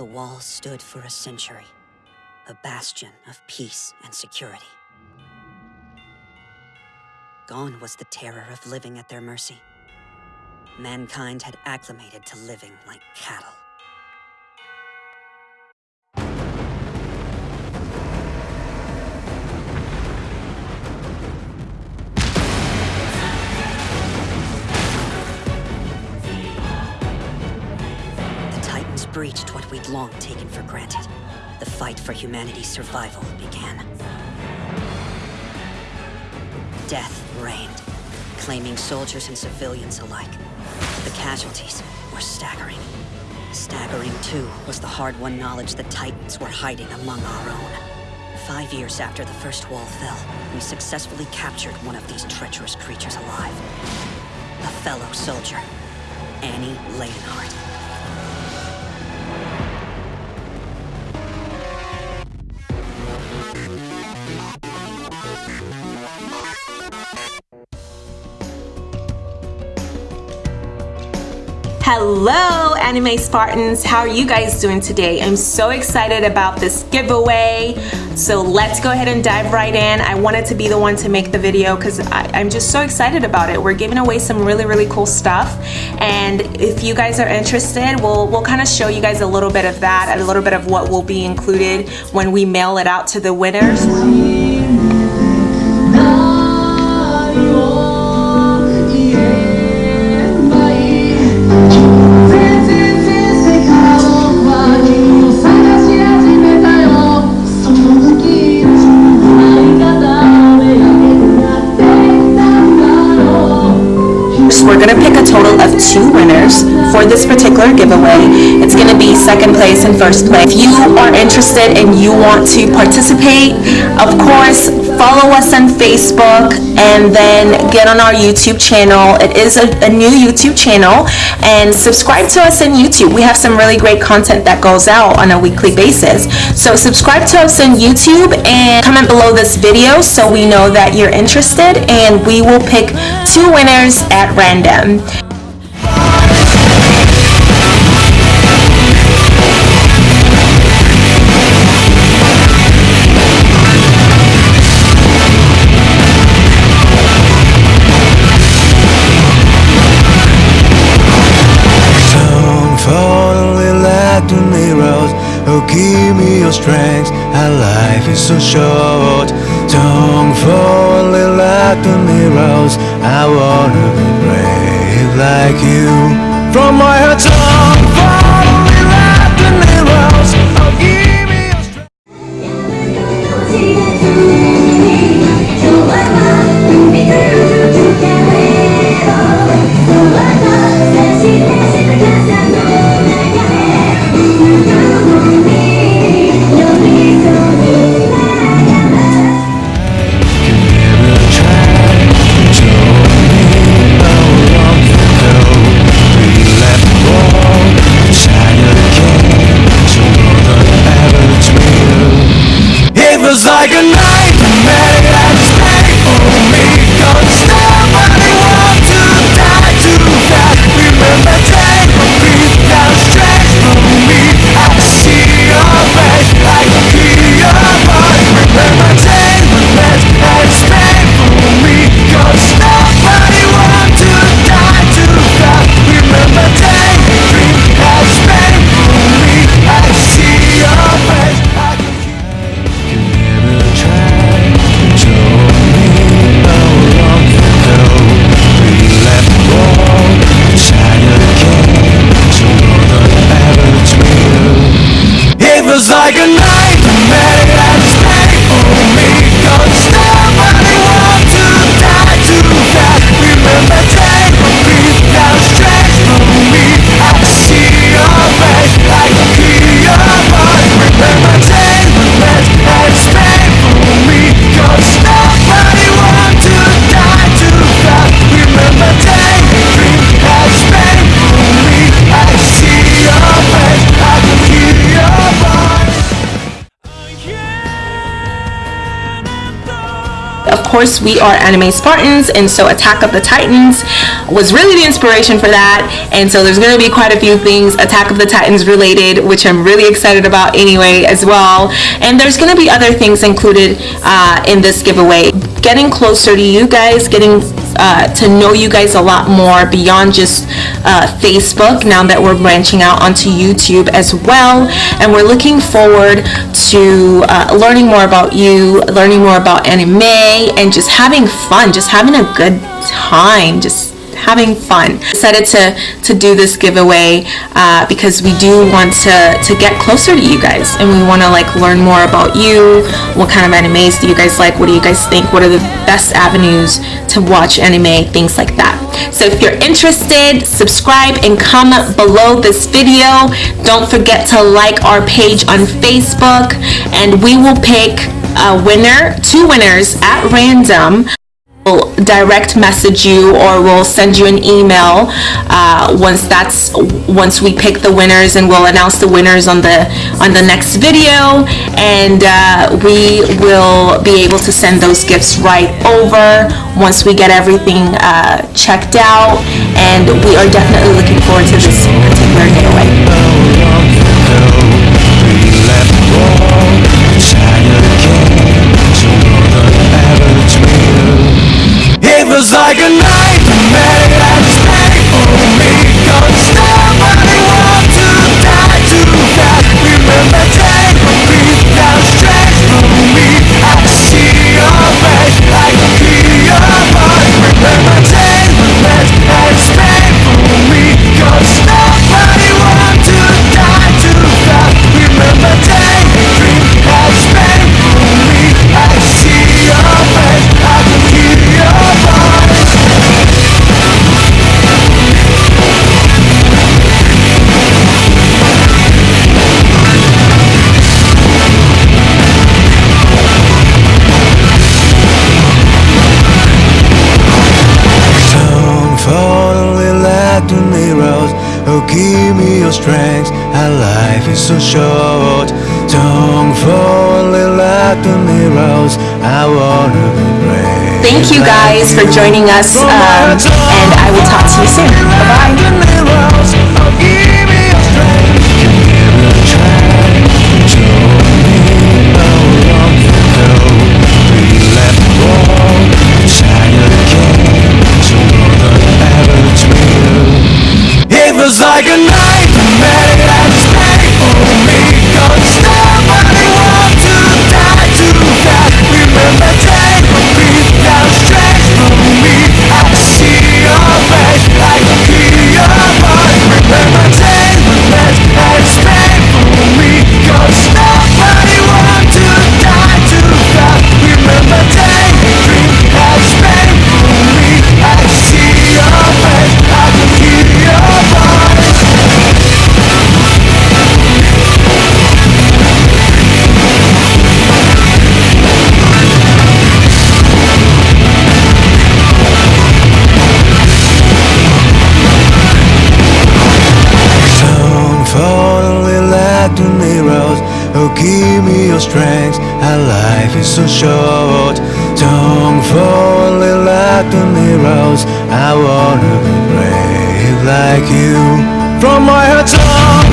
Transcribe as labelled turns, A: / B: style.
A: The wall stood for a century, a bastion of peace and security. Gone was the terror of living at their mercy. Mankind had acclimated to living like cattle. Breached what we'd long taken for granted. The fight for humanity's survival began. Death reigned, claiming soldiers and civilians alike. The casualties were staggering. Staggering, too, was the hard-won knowledge the Titans were hiding among our own. Five years after the first wall fell, we successfully captured one of these treacherous creatures alive. A fellow soldier, Annie Leonhardt.
B: Hello, Anime Spartans. How are you guys doing today? I'm so excited about this giveaway. So let's go ahead and dive right in. I wanted to be the one to make the video because I'm just so excited about it. We're giving away some really, really cool stuff. And if you guys are interested, we'll, we'll kind of show you guys a little bit of that, a little bit of what will be included when we mail it out to the winners. For this particular giveaway. It's gonna be second place and first place. If you are interested and you want to participate, of course, follow us on Facebook and then get on our YouTube channel. It is a, a new YouTube channel and subscribe to us on YouTube. We have some really great content that goes out on a weekly basis. So subscribe to us on YouTube and comment below this video so we know that you're interested and we will pick two winners at random.
C: Strength. Our life is so short. Don't fall only like the mirrors. I wanna be brave like you. From my heart
B: course, we are anime Spartans, and so Attack of the Titans was really the inspiration for that. And so there's going to be quite a few things Attack of the Titans related, which I'm really excited about anyway as well. And there's going to be other things included uh, in this giveaway. Getting closer to you guys, getting uh, to know you guys a lot more beyond just uh, Facebook now that we're branching out onto YouTube as well. And we're looking forward to uh, learning more about you, learning more about anime, and just having fun, just having a good time, just having fun. Decided to to do this giveaway uh, because we do want to to get closer to you guys and we want to like learn more about you. What kind of animes do you guys like? What do you guys think? What are the best avenues to watch anime? Things like that. So if you're interested, subscribe and comment below this video. Don't forget to like our page on Facebook and we will pick a winner, two winners at random will direct message you or we'll send you an email uh, once that's once we pick the winners and we'll announce the winners on the on the next video and uh, we will be able to send those gifts right over once we get everything uh, checked out and we are definitely looking forward to this particular giveaway.
C: So short. Don't fall like the mirrors. I wanna be brave.
B: Thank you guys for joining us um, and I will talk to you soon. Bye-bye.
C: Like a give me your strength. Our life is so short. Don't fall only like the mirrors I wanna be brave like you. From my heart